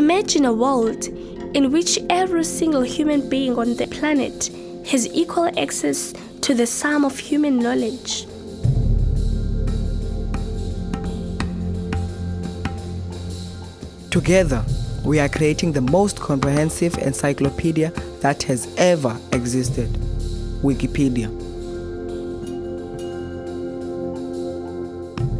Imagine a world in which every single human being on the planet has equal access to the sum of human knowledge. Together, we are creating the most comprehensive encyclopedia that has ever existed Wikipedia.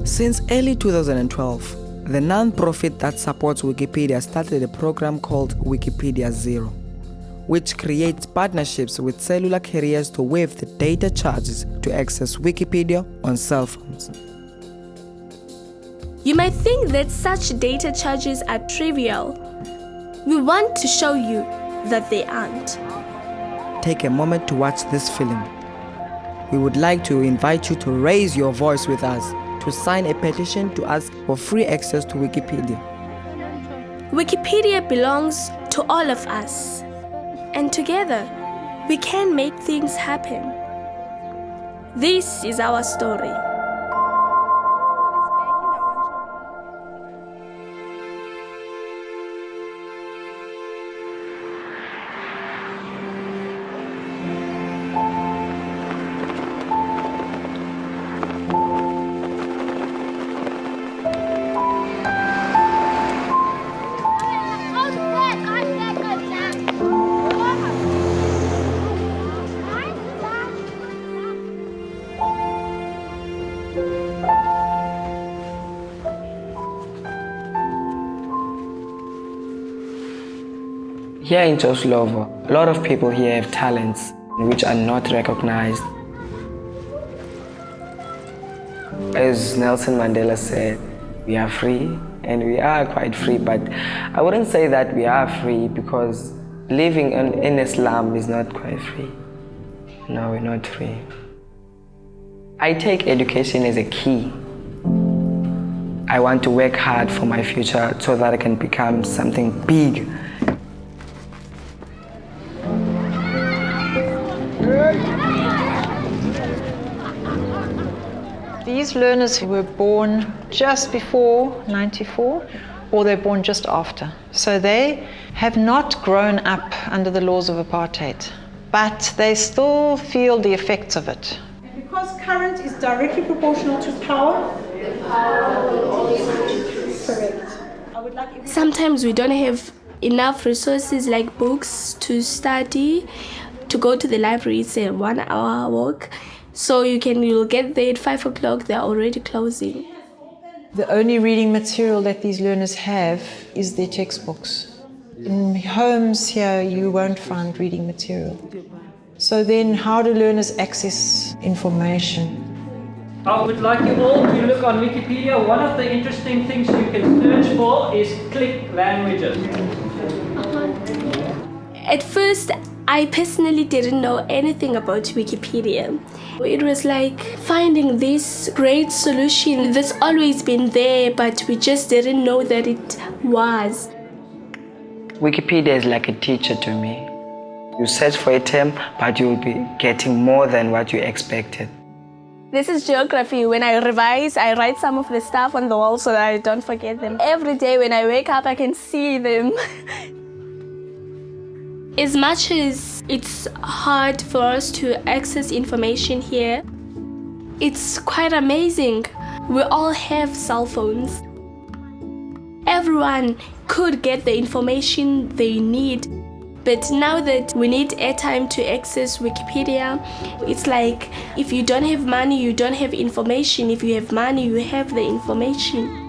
Since early 2012, the non-profit that supports Wikipedia started a program called Wikipedia Zero, which creates partnerships with cellular carriers to waive the data charges to access Wikipedia on cell phones. You might think that such data charges are trivial. We want to show you that they aren't. Take a moment to watch this film. We would like to invite you to raise your voice with us to sign a petition to ask for free access to Wikipedia. Wikipedia belongs to all of us. And together, we can make things happen. This is our story. Here in Joe Slovo, a lot of people here have talents which are not recognized. As Nelson Mandela said, we are free and we are quite free, but I wouldn't say that we are free because living in, in Islam is not quite free. No, we're not free. I take education as a key. I want to work hard for my future so that I can become something big These learners were born just before 94 or they're born just after. So they have not grown up under the laws of apartheid, but they still feel the effects of it. Because current is directly proportional to power, power will also correct. Sometimes we don't have enough resources like books to study. To go to the library, it's a one hour walk. So you can you'll get there at five o'clock, they're already closing. The only reading material that these learners have is their textbooks. In homes here, you won't find reading material. So then how do learners access information? I would like you all to look on Wikipedia. One of the interesting things you can search for is click languages. At first, I personally didn't know anything about Wikipedia. It was like finding this great solution that's always been there, but we just didn't know that it was. Wikipedia is like a teacher to me. You search for a term, but you'll be getting more than what you expected. This is geography. When I revise, I write some of the stuff on the wall so that I don't forget them. Every day when I wake up, I can see them. as much as it's hard for us to access information here, it's quite amazing. We all have cell phones. Everyone could get the information they need. But now that we need airtime to access Wikipedia, it's like if you don't have money, you don't have information. If you have money, you have the information.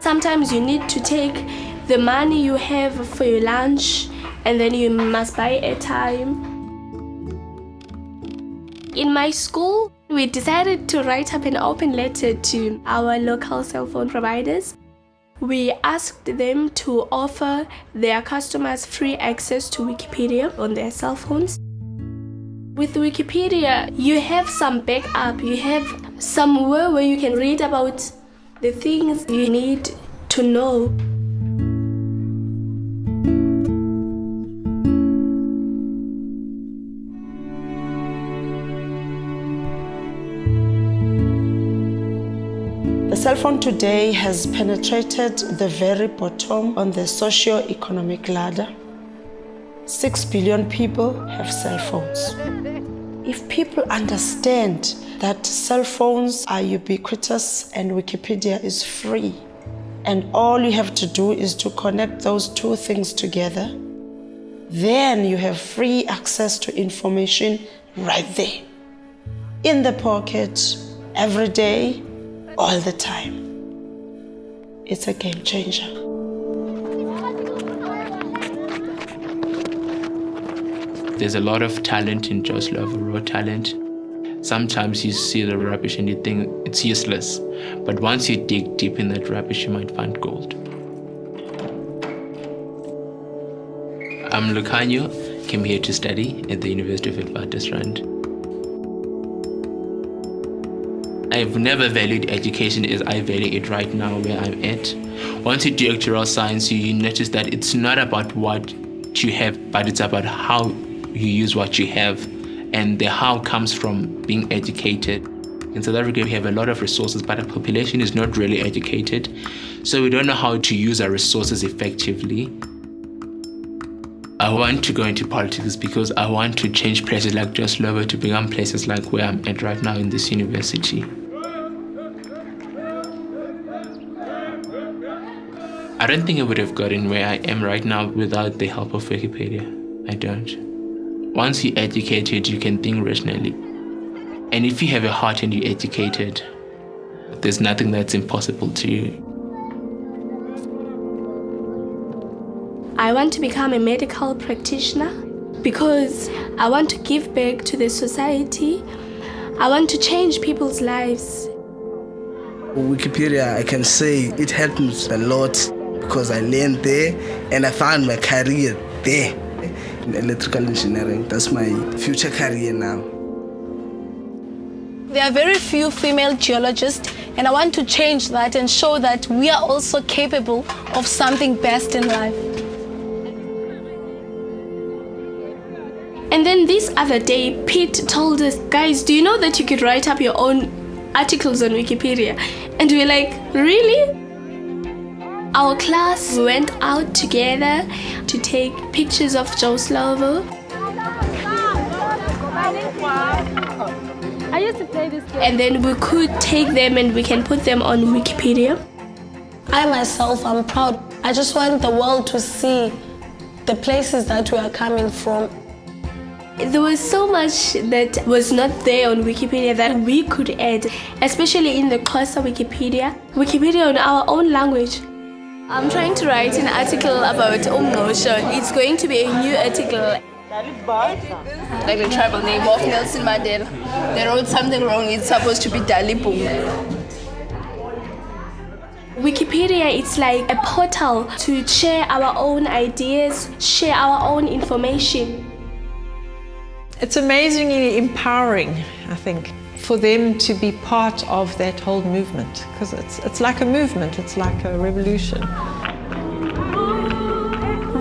Sometimes you need to take the money you have for your lunch and then you must buy airtime. In my school, we decided to write up an open letter to our local cell phone providers. We asked them to offer their customers free access to Wikipedia on their cell phones. With Wikipedia, you have some backup, you have somewhere where you can read about the things you need to know. Cell phone today has penetrated the very bottom on the socio-economic ladder. Six billion people have cell phones. If people understand that cell phones are ubiquitous and Wikipedia is free, and all you have to do is to connect those two things together, then you have free access to information right there. In the pocket, every day, all the time. It's a game changer. There's a lot of talent in Joe Slovo, raw talent. Sometimes you see the rubbish and you think it's useless. But once you dig deep in that rubbish, you might find gold. I'm Lucanio, came here to study at the University of Witwatersrand. I've never valued education as I value it right now where I'm at. Once you do actuarial science, you notice that it's not about what you have, but it's about how you use what you have. And the how comes from being educated. In South Africa, we have a lot of resources, but our population is not really educated. So we don't know how to use our resources effectively. I want to go into politics because I want to change places like Slovo to become places like where I'm at right now in this university. I don't think I would have gotten where I am right now without the help of Wikipedia. I don't. Once you're educated, you can think rationally. And if you have a heart and you're educated, there's nothing that's impossible to you. I want to become a medical practitioner because I want to give back to the society. I want to change people's lives. Wikipedia, I can say it helped me a lot because I learned there and I found my career there in electrical engineering. That's my future career now. There are very few female geologists, and I want to change that and show that we are also capable of something best in life. And then this other day, Pete told us, guys, do you know that you could write up your own articles on Wikipedia? And we are like, really? Our class went out together to take pictures of Joe Slovo. I used to play this game. And then we could take them and we can put them on Wikipedia. I myself, I'm proud. I just want the world to see the places that we are coming from. There was so much that was not there on Wikipedia that we could add, especially in the Xhosa Wikipedia, Wikipedia in our own language. I'm trying to write an article about Umngqusho. It's going to be a new article. Like the tribal name of Nelson Mandela. They wrote something wrong. It's supposed to be Dalibung. Wikipedia is like a portal to share our own ideas, share our own information. It's amazingly empowering, I think for them to be part of that whole movement because it's, it's like a movement, it's like a revolution.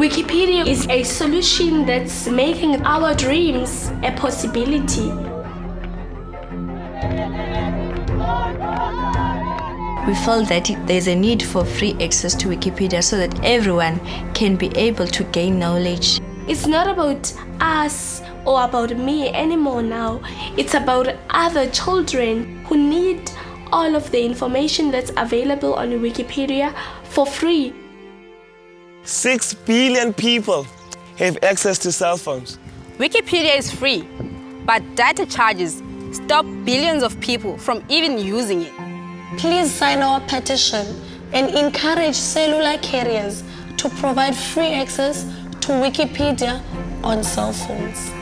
Wikipedia is a solution that's making our dreams a possibility. We felt that there's a need for free access to Wikipedia so that everyone can be able to gain knowledge. It's not about us or about me anymore now. It's about other children who need all of the information that's available on Wikipedia for free. Six billion people have access to cell phones. Wikipedia is free, but data charges stop billions of people from even using it. Please sign our petition and encourage cellular carriers to provide free access to Wikipedia on cell phones.